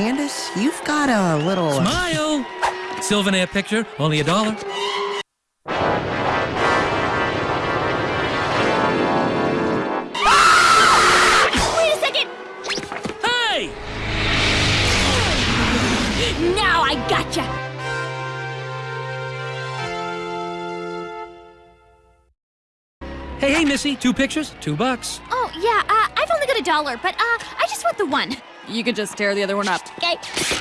Candace, you've got a little. Smile! Sylvan picture, only a dollar. Wait a second! Hey! Now I gotcha! Hey, hey, Missy, two pictures, two bucks. Oh, yeah, uh, I've only got a dollar, but uh, I just want the one. You could just tear the other one up. Okay.